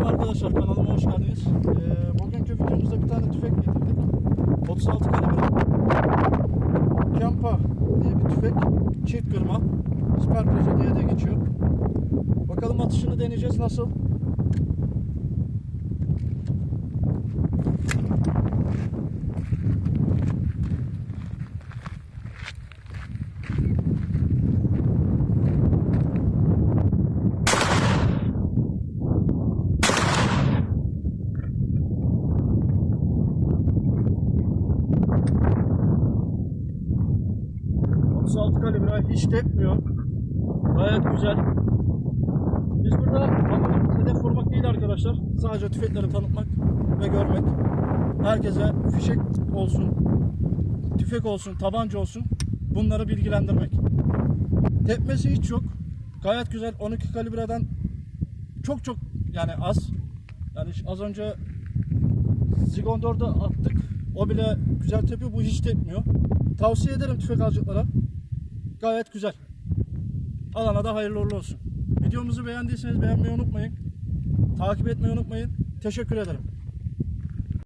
Merhaba arkadaşlar kanalıma hoş geldiniz. Ee, bugünkü videomuzda bir tane tüfek getirdik. 36 kalibre Kempa diye bir tüfek. Çift kırma. Süper diye de geçiyor. Bakalım atışını deneyeceğiz nasıl? ...36 kalibre hiç tepmiyor. Gayet güzel. Biz burada amacımız hedef vurmak değil arkadaşlar. Sadece tüfekleri tanıtmak ve görmek. Herkese fişek olsun, tüfek olsun, tabanca olsun bunları bilgilendirmek. Tepmesi hiç yok. Gayet güzel. 12 kalibreden çok çok yani az. Yani az önce Zigon 4'e attık. O bile güzel tepiyor. Bu hiç tepmiyor. Tavsiye ederim tüfek alacaklara. Gayet güzel. Alana da hayırlı uğurlu olsun. Videomuzu beğendiyseniz beğenmeyi unutmayın. Takip etmeyi unutmayın. Teşekkür ederim.